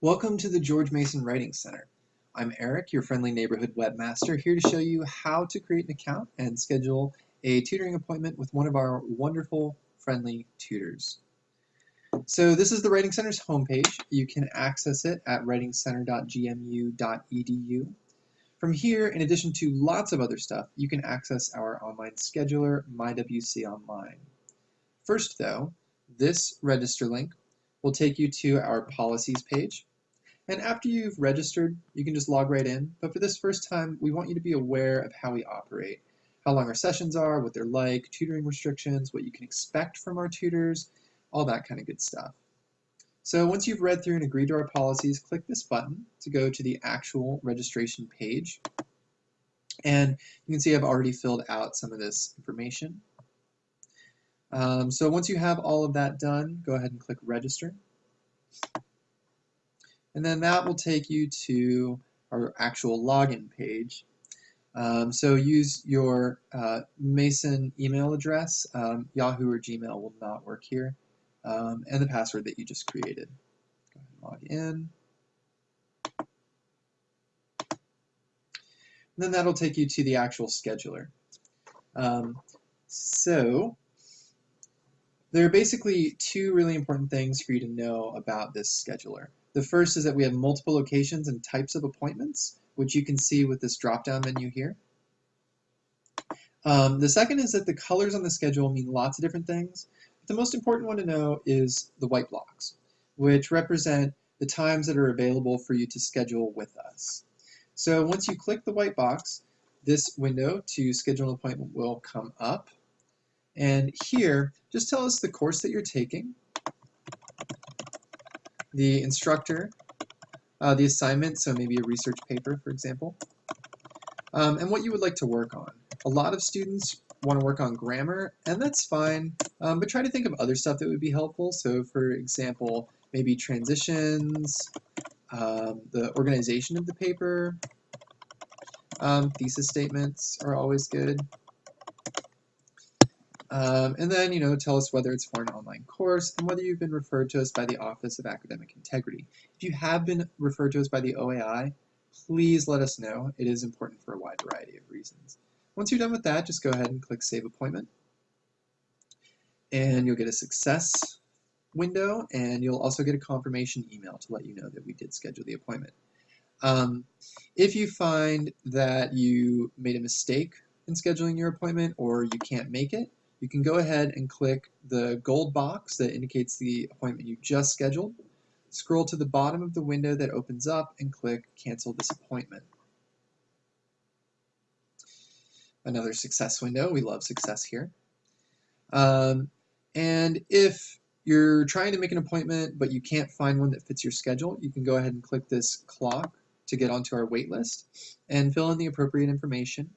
Welcome to the George Mason Writing Center. I'm Eric, your friendly neighborhood webmaster, here to show you how to create an account and schedule a tutoring appointment with one of our wonderful friendly tutors. So this is the Writing Center's homepage. You can access it at writingcenter.gmu.edu. From here, in addition to lots of other stuff, you can access our online scheduler, MyWC Online. First though, this register link will take you to our policies page. And after you've registered, you can just log right in. But for this first time, we want you to be aware of how we operate, how long our sessions are, what they're like, tutoring restrictions, what you can expect from our tutors, all that kind of good stuff. So once you've read through and agreed to our policies, click this button to go to the actual registration page. And you can see I've already filled out some of this information. Um, so once you have all of that done, go ahead and click register. And then that will take you to our actual login page. Um, so use your uh, Mason email address. Um, Yahoo or Gmail will not work here. Um, and the password that you just created. Go ahead and log in. And then that'll take you to the actual scheduler. Um, so there are basically two really important things for you to know about this scheduler. The first is that we have multiple locations and types of appointments, which you can see with this drop-down menu here. Um, the second is that the colors on the schedule mean lots of different things. But the most important one to know is the white blocks, which represent the times that are available for you to schedule with us. So once you click the white box, this window to schedule an appointment will come up. And here, just tell us the course that you're taking, the instructor, uh, the assignment, so maybe a research paper, for example, um, and what you would like to work on. A lot of students want to work on grammar, and that's fine, um, but try to think of other stuff that would be helpful. So for example, maybe transitions, um, the organization of the paper, um, thesis statements are always good. Um, and then, you know, tell us whether it's for an online course and whether you've been referred to us by the Office of Academic Integrity. If you have been referred to us by the OAI, please let us know. It is important for a wide variety of reasons. Once you're done with that, just go ahead and click Save Appointment. And you'll get a success window, and you'll also get a confirmation email to let you know that we did schedule the appointment. Um, if you find that you made a mistake in scheduling your appointment or you can't make it, you can go ahead and click the gold box that indicates the appointment you just scheduled. Scroll to the bottom of the window that opens up and click Cancel this appointment. Another success window. We love success here. Um, and if you're trying to make an appointment but you can't find one that fits your schedule, you can go ahead and click this clock to get onto our wait list and fill in the appropriate information.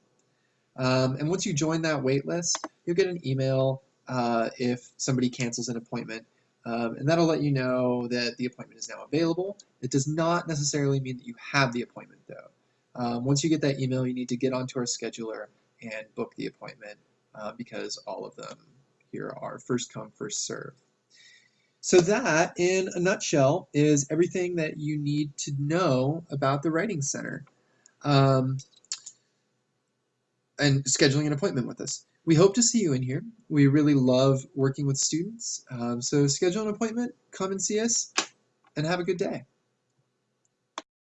Um, and once you join that wait list, you'll get an email uh, if somebody cancels an appointment. Um, and that'll let you know that the appointment is now available. It does not necessarily mean that you have the appointment though. Um, once you get that email, you need to get onto our scheduler and book the appointment uh, because all of them here are first come, first serve. So that, in a nutshell, is everything that you need to know about the Writing Center. Um, and scheduling an appointment with us. We hope to see you in here. We really love working with students. Um, so schedule an appointment, come and see us, and have a good day.